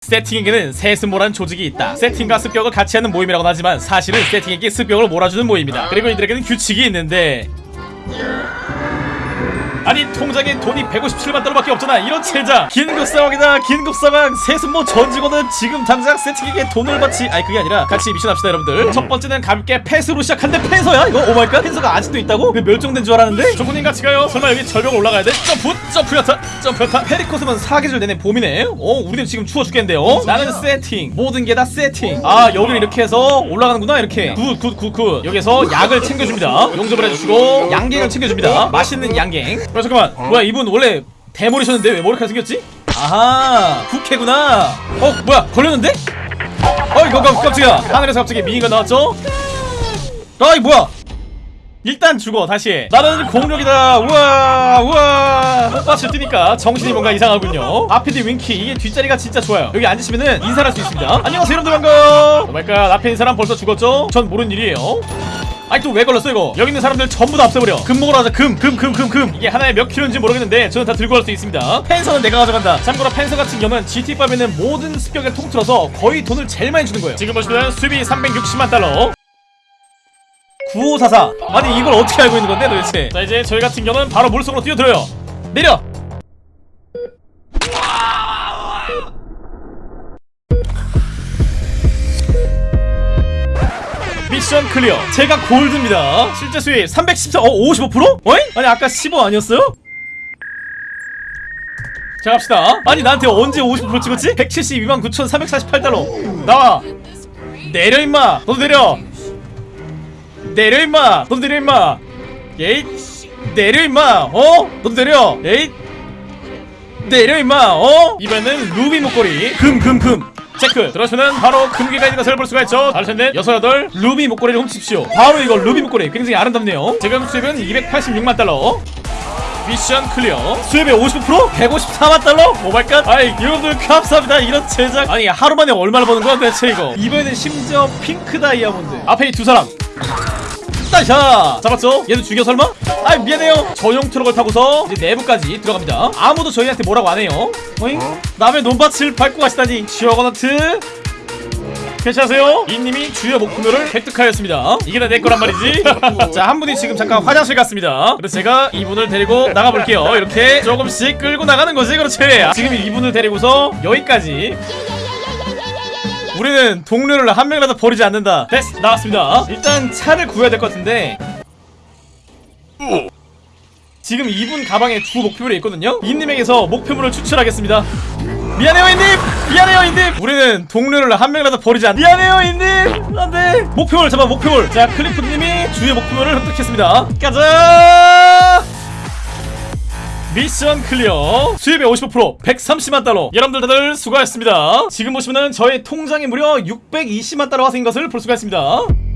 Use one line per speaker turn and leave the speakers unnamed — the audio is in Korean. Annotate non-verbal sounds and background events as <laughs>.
세팅에게는 세스모란 조직이 있다. 세팅과 습격을 같이 하는 모임이라고 하지만 사실은 세팅에게 습격을 몰아주는 모임이다. 그리고 이들에게는 규칙이 있는데 아니 통장에 돈이 157만 달러밖에 없잖아. 이런 체자. 긴급 상황이다. 긴급 상황. 세습모 전 직원은 지금 당장 세팅에게 돈을 받지 아니 그게 아니라 같이 미션 합시다 여러분들. 첫 번째는 가볍게 패스로 시작한데 펜서야? 이거? Oh my god. Panther가 아직도 있다고? 왜 멸종된 줄 알았는데? 조군님 같이 가요. 설마 여기 절벽 올라가야 돼? 점프 점프 야타 점프 야타. 페리코스는 사계절 내내 봄이네. 어 우리는 지금 추워 죽겠는데요? 나는 세팅. 모든 게 다 세팅. 아 여기를 이렇게 해서 올라가는구나 이렇게. Good good good good. 여기서 약을 챙겨줍니다. 용접을 해주시고 양갱을 챙겨줍니다. 맛있는 양갱 어 잠깐만. 뭐야 이분 원래 대머리셨는데 왜 머리카락 생겼지? 아하 국회구나. 어 뭐야 걸렸는데? 어 이거 깜- 깜짝이야. 하늘에서 갑자기 미인가 나왔죠? 아이 뭐야? 일단 죽어 다시. 나는 공룡이다. 우와 우와. 꽃밭을 뛰니까 정신이 뭔가 이상하군요. 앞에도 윙키 이게 뒷자리가 진짜 좋아요. 여기 앉으시면은 인사를 할 수 있습니다. 안녕하세요 여러분들 반가워. Oh my god 앞에 있는 사람 벌써 죽었죠? 전 모르는 일이에요 아니 또 왜 걸렸어 이거? 여기 있는 사람들 전부 다 없애버려. 금 먹으러 가자. 금 금 금 금금. 이게 하나에 몇 킬로인지 모르겠는데 저는 다 들고 갈 수 있습니다. 펜서는 내가 가져간다. 참고로 펜서 같은 경우는 GT5에는 모든 습격을 통틀어서 거의 돈을 제일 많이 주는 거예요. 지금 보시면 수입이 360만 달러. 9544 아니 이걸 어떻게 알고 있는 건데 도대체? 자 이제 저희 같은 경우는 바로 물속으로 뛰어들어요. 내려 Mission clear. 제가 골드입니다. 실제 수익 314 어? 55%? 어이? 아니 아까 15 아니었어요? 자 갑시다. 아니 나한테 언제 50% 찍었지? 172만 9,348달러. 나와. 내려 임마. 너도 내려. 내려 임마. 너도 내려 임마. 예잇. 내려 임마. 어? 너도 내려. 예잇. 내려 임마. 어? 이번에는 루비 목걸이. 금 금 금 체크 들어가시면 바로 금괴가 있는 것을 볼 수가 있죠. 넷 여섯 여덟. 루비 목걸이를 훔치십시오. 바로 이거 루비 목걸이. 굉장히 아름답네요. 지금 수입은 286만 달러. Mission clear. 수입의 50% 154만 달러? Oh my god? 아이 여러분들 감사합니다. 이런 제작. 아니 하루 만에 얼마나 버는 거야 대체 이거? 이번에는 심지어 핑크 다이아몬드. 앞에 이 두 사람 따샤! 잡았죠? 얘도 죽여 설마? 아 미안해요. 전용 트럭을 타고서 이제 내부까지 들어갑니다. 아무도 저희한테 뭐라고 안 해요. 어잉? 남의 논밭을 밟고 가시다니. 지어거너트? 괜찮으세요? 이님이 주요 목표를 획득하였습니다. 이게 다 내 거란 말이지? <laughs> 자 한 분이 지금 잠깐 화장실 갔습니다. 그래서 제가 이분을 데리고 나가볼게요. 이렇게 조금씩 끌고 나가는 거지 그렇지? 지금 이분을 데리고서 여기까지 우리는 동료를 한 명이라도 버리지 않는다. 됐어 나왔습니다. 일단 차를 구해야 될 것 같은데. 지금 이분 가방에 두 목표물이 있거든요. 이님에게서 목표물을 추출하겠습니다. 미안해요 이님! 미안해요 이님! 우리는 동료를 한 명이라도 버리지 않 미안해요 이님! 안돼! 목표물 잡아 목표물. 자 클리프님이 주요 목표물을 획득했습니다. 가자 Mission clear. 수입의 55% 130만 달러. 여러분들 다들 수고하셨습니다. 지금 보시면은 저의 통장에 무려 620만 달러가 생긴 것을 볼 수가 있습니다